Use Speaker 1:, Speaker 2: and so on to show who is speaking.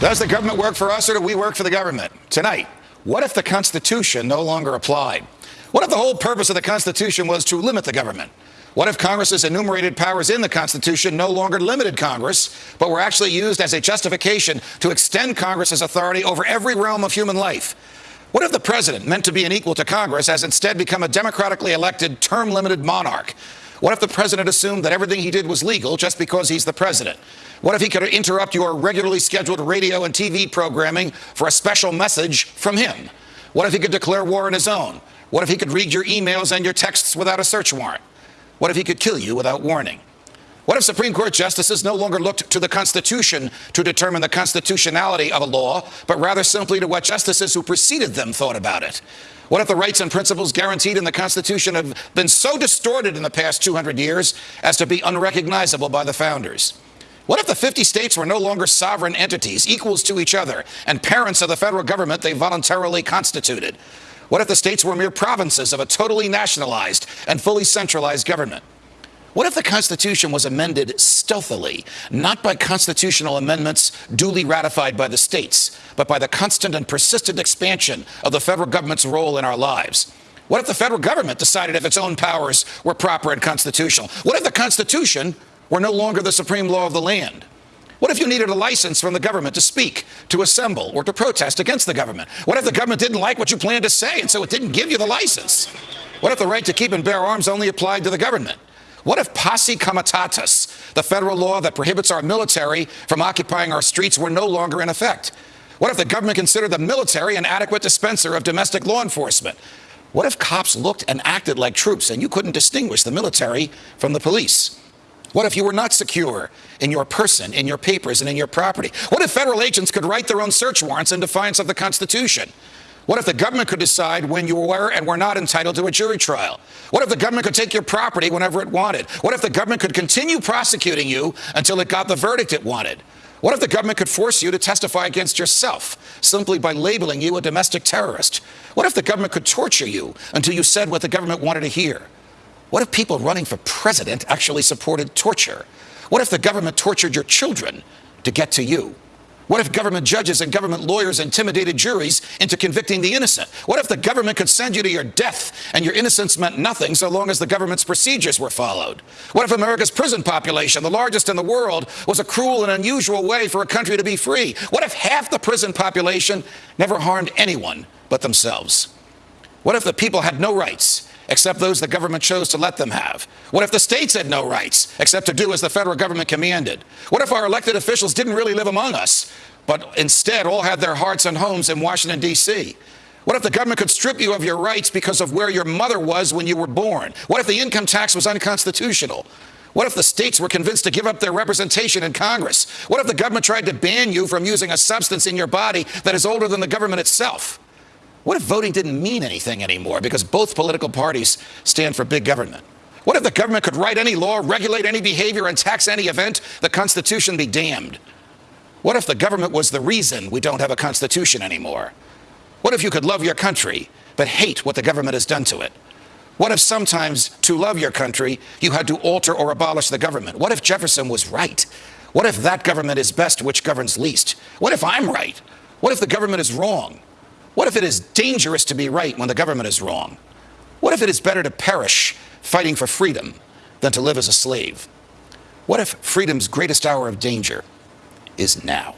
Speaker 1: Does the government work for us or do we work for the government? Tonight, what if the Constitution no longer applied? What if the whole purpose of the Constitution was to limit the government? What if Congress's enumerated powers in the Constitution no longer limited Congress, but were actually used as a justification to extend Congress's authority over every realm of human life? What if the president, meant to be an equal to Congress, has instead become a democratically elected, term limited monarch? What if the president assumed that everything he did was legal just because he's the president? What if he could interrupt your regularly scheduled radio and TV programming for a special message from him? What if he could declare war on his own? What if he could read your emails and your texts without a search warrant? What if he could kill you without warning? What if Supreme Court justices no longer looked to the Constitution to determine the constitutionality of a law, but rather simply to what justices who preceded them thought about it? What if the rights and principles guaranteed in the Constitution have been so distorted in the past 200 years as to be unrecognizable by the founders? What if the 50 states were no longer sovereign entities, equals to each other, and parents of the federal government they voluntarily constituted? What if the states were mere provinces of a totally nationalized and fully centralized government? What if the Constitution was amended stealthily, not by constitutional amendments duly ratified by the states, but by the constant and persistent expansion of the federal government's role in our lives? What if the federal government decided if its own powers were proper and constitutional? What if the Constitution were no longer the supreme law of the land? What if you needed a license from the government to speak, to assemble, or to protest against the government? What if the government didn't like what you planned to say and so it didn't give you the license? What if the right to keep and bear arms only applied to the government? What if posse comitatus, the federal law that prohibits our military from occupying our streets, were no longer in effect? What if the government considered the military an adequate dispenser of domestic law enforcement? What if cops looked and acted like troops and you couldn't distinguish the military from the police? What if you were not secure in your person, in your papers, and in your property? What if federal agents could write their own search warrants in defiance of the Constitution? What if the government could decide when you were and were not entitled to a jury trial? What if the government could take your property whenever it wanted? What if the government could continue prosecuting you until it got the verdict it wanted? What if the government could force you to testify against yourself simply by labeling you a domestic terrorist? What if the government could torture you until you said what the government wanted to hear? What if people running for president actually supported torture? What if the government tortured your children to get to you? What if government judges and government lawyers intimidated juries into convicting the innocent? What if the government could send you to your death and your innocence meant nothing so long as the government's procedures were followed? What if America's prison population, the largest in the world, was a cruel and unusual way for a country to be free? What if half the prison population never harmed anyone but themselves? What if the people had no rights except those the government chose to let them have? What if the states had no rights except to do as the federal government commanded? What if our elected officials didn't really live among us, but instead all had their hearts and homes in Washington, D.C.? What if the government could strip you of your rights because of where your mother was when you were born? What if the income tax was unconstitutional? What if the states were convinced to give up their representation in Congress? What if the government tried to ban you from using a substance in your body that is older than the government itself? What if voting didn't mean anything anymore because both political parties stand for big government? What if the government could write any law, regulate any behavior, and tax any event? The Constitution be damned. What if the government was the reason we don't have a Constitution anymore? What if you could love your country, but hate what the government has done to it? What if sometimes to love your country, you had to alter or abolish the government? What if Jefferson was right? What if that government is best which governs least? What if I'm right? What if the government is wrong? What if it is dangerous to be right when the government is wrong? What if it is better to perish fighting for freedom than to live as a slave? What if freedom's greatest hour of danger is now?